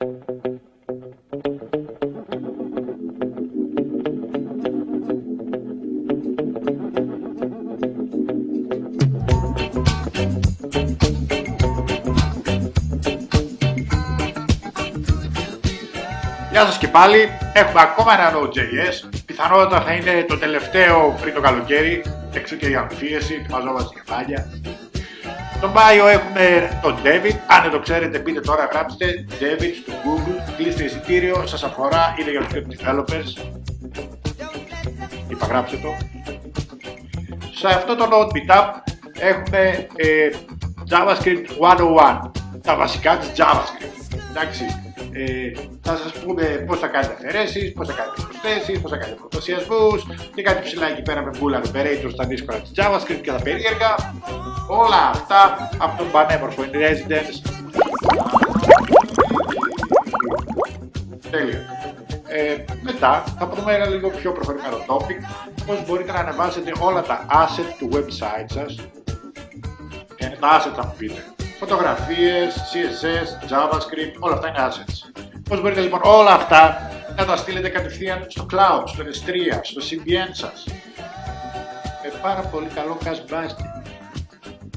Γεια σας και πάλι, έχουμε ακόμα ένα Node.js, πιθανότατα θα είναι το τελευταίο πριν το καλοκαίρι, έξω και η αμφίεση, ετοιμαζόμαστε για πάλια. Στον bio έχουμε τον David, αν δεν το ξέρετε μπείτε τώρα γράψτε David στο Google, κλείστε εισιτήριο, σας αφορά, είναι για τους developers. Είπα γράψτε το. Σε αυτό το Node Meetup έχουμε ε, JavaScript 101, τα βασικά της JavaScript. Εντάξει, ε, θα σας πούμε πώς θα κάνετε αφαιρέσεις, πώς θα κάνετε προσθέσεις, πώς θα κάνετε προτασιασμούς και κάτι ψηλά εκεί πέρα με Bull Operator στα δύσκολα της JavaScript και τα περίεργα. Όλα αυτά από τον πανέμορφο in residence. Τέλεια. Ε, μετά θα πούμε ένα λίγο πιο προχωρημένο topic, πώς μπορείτε να ανεβάσετε όλα τα assets του website σας. Και τα assets θα μου πείτε φωτογραφίες, CSS, JavaScript, όλα αυτά είναι assets. Πώς μπορείτε λοιπόν όλα αυτά να τα στείλετε κατευθείαν στο cloud, στο S3, στο CDN σας; Με πάρα πολύ καλό cash basket.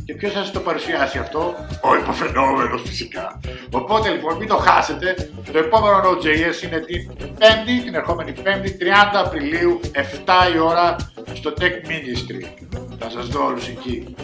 Και ποιος θα σας το παρουσιάσει αυτό, ο υποφαινόμενος φυσικά. Οπότε λοιπόν μην το χάσετε, το επόμενο Node.js είναι την 5η, την ερχόμενη 5η, 30 Απριλίου, 7 η ώρα, στο Tech Ministry. Θα σας δω όλους εκεί.